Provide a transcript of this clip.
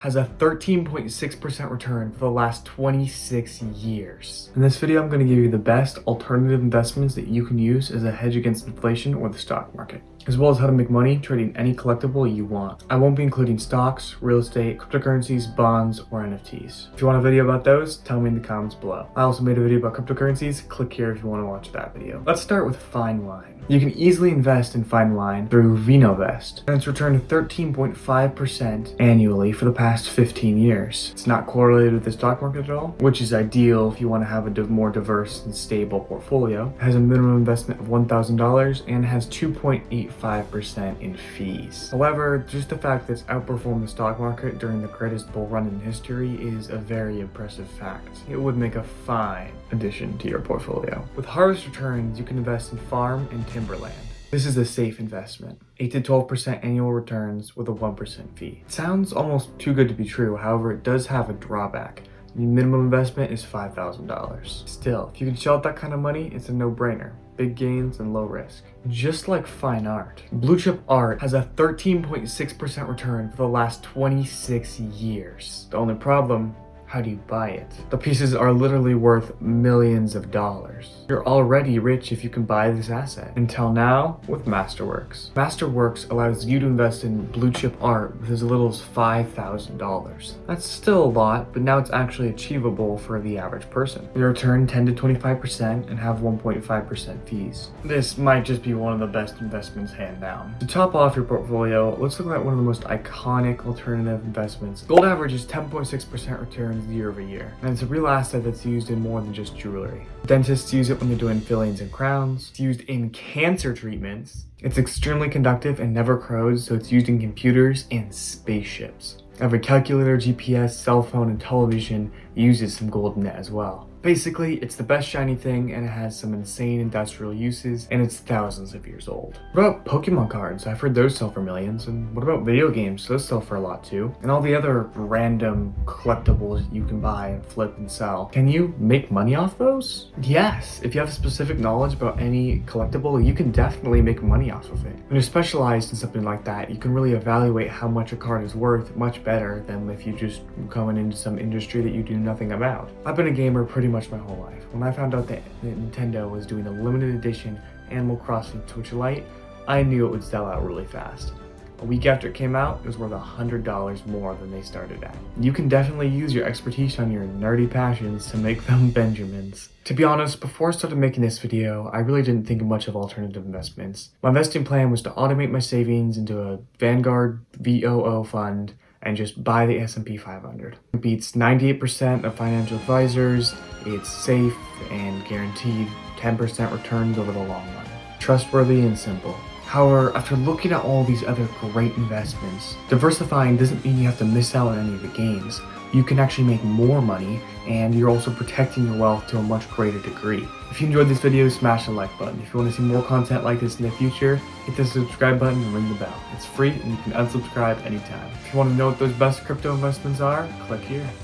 has a 13.6% return for the last 26 years. In this video, I'm going to give you the best alternative investments that you can use as a hedge against inflation or the stock market as well as how to make money trading any collectible you want. I won't be including stocks, real estate, cryptocurrencies, bonds, or NFTs. If you want a video about those, tell me in the comments below. I also made a video about cryptocurrencies, click here if you want to watch that video. Let's start with Fine Wine. You can easily invest in Fine Wine through VinoVest, and it's returned 13.5% annually for the past 15 years. It's not correlated with the stock market at all, which is ideal if you want to have a more diverse and stable portfolio. It has a minimum investment of $1,000 and has 2.8 5% in fees. However, just the fact that it's outperformed the stock market during the greatest bull run in history is a very impressive fact. It would make a fine addition to your portfolio. With harvest returns, you can invest in farm and timberland. This is a safe investment. 8 to 12% annual returns with a 1% fee. It sounds almost too good to be true, however it does have a drawback. The minimum investment is $5,000. Still, if you can shell out that kind of money, it's a no-brainer big gains and low risk. Just like fine art, blue chip art has a 13.6% return for the last 26 years. The only problem how do you buy it? The pieces are literally worth millions of dollars. You're already rich if you can buy this asset. Until now, with Masterworks. Masterworks allows you to invest in blue chip art with as little as $5,000. That's still a lot, but now it's actually achievable for the average person. You return 10 to 25% and have 1.5% fees. This might just be one of the best investments hand down. To top off your portfolio, let's look at one of the most iconic alternative investments. Gold averages 10.6% return year over year, and it's a real asset that's used in more than just jewelry. Dentists use it when they're doing fillings and crowns. It's used in cancer treatments. It's extremely conductive and never corrodes, so it's used in computers and spaceships. Every calculator, GPS, cell phone, and television uses some gold in it as well. Basically, it's the best shiny thing and it has some insane industrial uses and it's thousands of years old. What about Pokemon cards? I've heard those sell for millions. And what about video games? Those sell for a lot too. And all the other random collectibles you can buy and flip and sell. Can you make money off those? Yes. If you have specific knowledge about any collectible, you can definitely make money off of it. When you're specialized in something like that, you can really evaluate how much a card is worth much better than if you're just coming into some industry that you do nothing about. I've been a gamer pretty much my whole life. When I found out that Nintendo was doing a limited edition Animal Crossing Switch Lite, I knew it would sell out really fast. A week after it came out, it was worth $100 more than they started at. You can definitely use your expertise on your nerdy passions to make them Benjamins. To be honest, before I started making this video, I really didn't think much of alternative investments. My investing plan was to automate my savings into a Vanguard VOO fund and just buy the S&P 500. It beats 98% of financial advisors, it's safe and guaranteed 10% returns over the long run. Trustworthy and simple. However, after looking at all these other great investments, diversifying doesn't mean you have to miss out on any of the gains you can actually make more money and you're also protecting your wealth to a much greater degree. If you enjoyed this video, smash the like button. If you want to see more content like this in the future, hit the subscribe button and ring the bell. It's free and you can unsubscribe anytime. If you want to know what those best crypto investments are, click here.